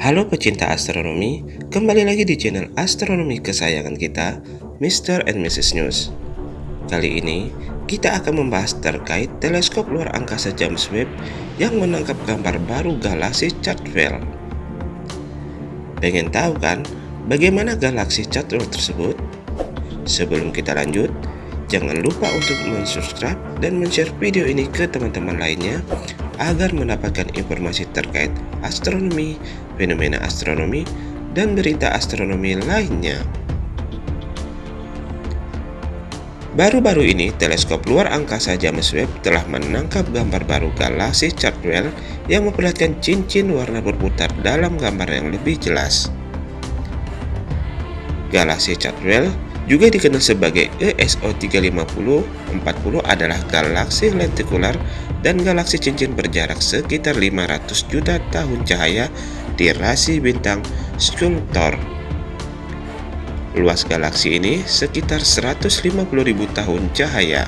Halo pecinta astronomi, kembali lagi di channel astronomi kesayangan kita, Mr. and Mrs. News. Kali ini, kita akan membahas terkait teleskop luar angkasa James Webb yang menangkap gambar baru galaksi Chatwell. Pengen tahu kan, bagaimana galaksi Chatwell tersebut? Sebelum kita lanjut, jangan lupa untuk subscribe dan share video ini ke teman-teman lainnya agar mendapatkan informasi terkait astronomi, fenomena astronomi, dan berita astronomi lainnya. Baru-baru ini, teleskop luar angkasa James Webb telah menangkap gambar baru galaksi Chatwell yang memperlihatkan cincin warna berputar dalam gambar yang lebih jelas. Galaksi Chatwell juga dikenal sebagai ESO 350-40 adalah galaksi lentikular dan galaksi cincin berjarak sekitar 500 juta tahun cahaya di rasi bintang Sculptor. Luas galaksi ini sekitar 150.000 tahun cahaya.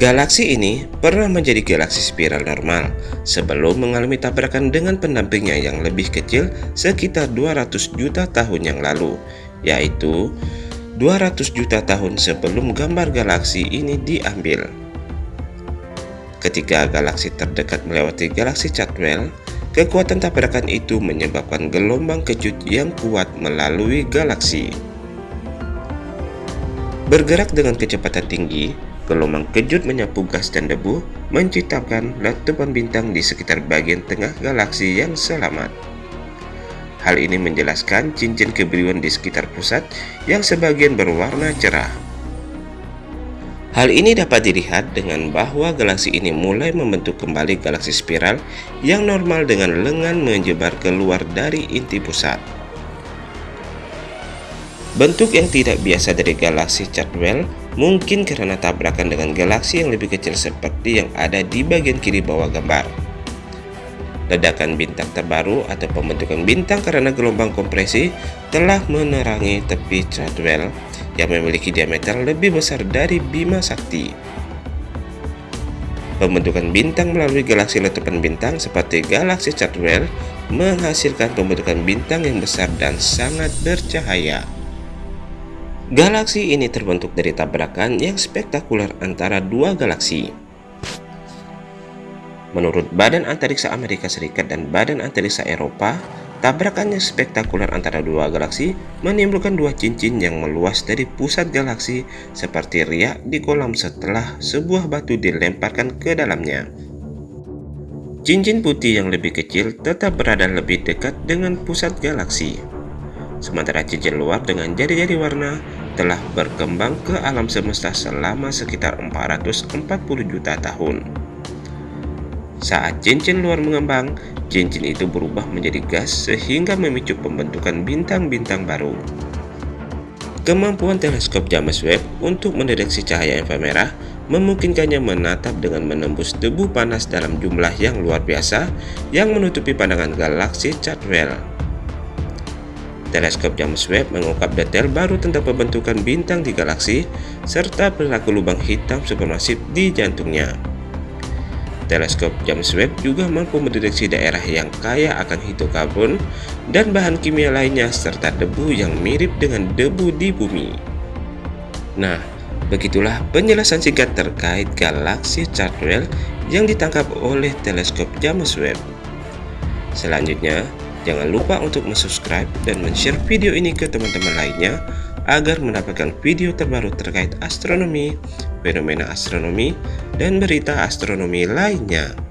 Galaksi ini pernah menjadi galaksi spiral normal sebelum mengalami tabrakan dengan pendampingnya yang lebih kecil sekitar 200 juta tahun yang lalu yaitu 200 juta tahun sebelum gambar galaksi ini diambil. Ketika galaksi terdekat melewati galaksi Chatwell, kekuatan tabrakan itu menyebabkan gelombang kejut yang kuat melalui galaksi. Bergerak dengan kecepatan tinggi, gelombang kejut menyapu gas dan debu, menciptakan letupan bintang di sekitar bagian tengah galaksi yang selamat. Hal ini menjelaskan cincin kebiruan di sekitar pusat yang sebagian berwarna cerah. Hal ini dapat dilihat dengan bahwa galaksi ini mulai membentuk kembali galaksi spiral yang normal dengan lengan menyebar keluar dari inti pusat. Bentuk yang tidak biasa dari galaksi Chatwell mungkin karena tabrakan dengan galaksi yang lebih kecil seperti yang ada di bagian kiri bawah gambar ledakan bintang terbaru atau pembentukan bintang karena gelombang kompresi telah menerangi tepi Chatwell yang memiliki diameter lebih besar dari Bima Sakti. Pembentukan bintang melalui galaksi letupan bintang seperti galaksi Chatwell menghasilkan pembentukan bintang yang besar dan sangat bercahaya. Galaksi ini terbentuk dari tabrakan yang spektakuler antara dua galaksi. Menurut Badan Antariksa Amerika Serikat dan Badan Antariksa Eropa, tabrakan yang spektakuler antara dua galaksi menimbulkan dua cincin yang meluas dari pusat galaksi seperti riak di kolam setelah sebuah batu dilemparkan ke dalamnya. Cincin putih yang lebih kecil tetap berada lebih dekat dengan pusat galaksi. Sementara cincin luar dengan jari-jari warna telah berkembang ke alam semesta selama sekitar 440 juta tahun. Saat cincin luar mengembang, cincin itu berubah menjadi gas sehingga memicu pembentukan bintang-bintang baru. Kemampuan teleskop James Webb untuk mendeteksi cahaya inframerah memungkinkannya menatap dengan menembus debu panas dalam jumlah yang luar biasa yang menutupi pandangan galaksi Chatwell. Teleskop James Webb mengungkap detail baru tentang pembentukan bintang di galaksi serta perilaku lubang hitam supermasif di jantungnya. Teleskop James Webb juga mampu mendeteksi daerah yang kaya akan hidrokarbon dan bahan kimia lainnya serta debu yang mirip dengan debu di bumi. Nah, begitulah penjelasan singkat terkait galaksi Chatwell yang ditangkap oleh teleskop James Webb. Selanjutnya, jangan lupa untuk subscribe dan share video ini ke teman-teman lainnya agar mendapatkan video terbaru terkait astronomi, fenomena astronomi, dan berita astronomi lainnya.